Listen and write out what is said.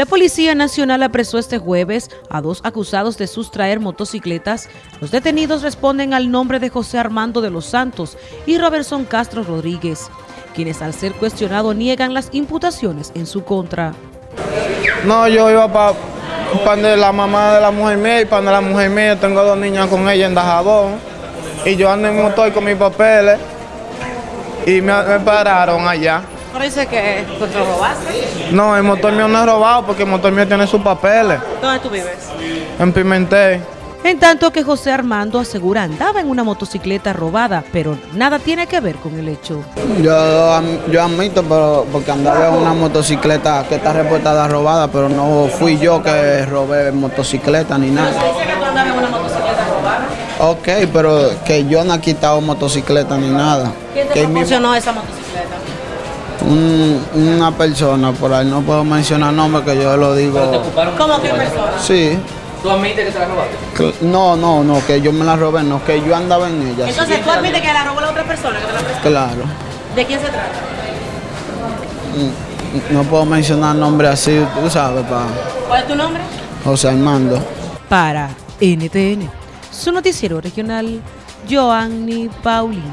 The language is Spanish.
La Policía Nacional apresó este jueves a dos acusados de sustraer motocicletas. Los detenidos responden al nombre de José Armando de los Santos y Robertson Castro Rodríguez, quienes al ser cuestionados niegan las imputaciones en su contra. No, yo iba para pa la mamá de la mujer mía y para la mujer mía. Tengo dos niñas con ella en Dajabón. Y yo ando en motor con mis papeles. Y me, me pararon allá. ¿Pero dice que pues, lo robaste? No, el motor mío no es robado porque el motor mío tiene sus papeles. ¿Dónde tú vives? En Pimentel. En tanto que José Armando asegura andaba en una motocicleta robada, pero nada tiene que ver con el hecho. Yo, yo admito, pero porque andaba en una motocicleta que está reportada robada, pero no fui yo que robé motocicleta ni nada. ¿Pero dice que tú andabas en una motocicleta robada? Ok, pero que yo no he quitado motocicleta ni nada. ¿Quién te Que mi- esa motocicleta? Un- una persona por ahí, no puedo mencionar nombre que yo lo digo. ¿Cómo que persona? Sí. ¿Tú admites que te la robaste? No, no, no, que yo me la robé, no, que yo andaba en ella. sí. Entonces tú admites que la robó la otra persona que te la prestó. Claro. ¿De quién se trata? Mm, No puedo mencionar nombre así, tú sabes, pa. ¿Cuál es tu nombre? José Armando. Para NTN, su noticiero regional, Joanny Paulino.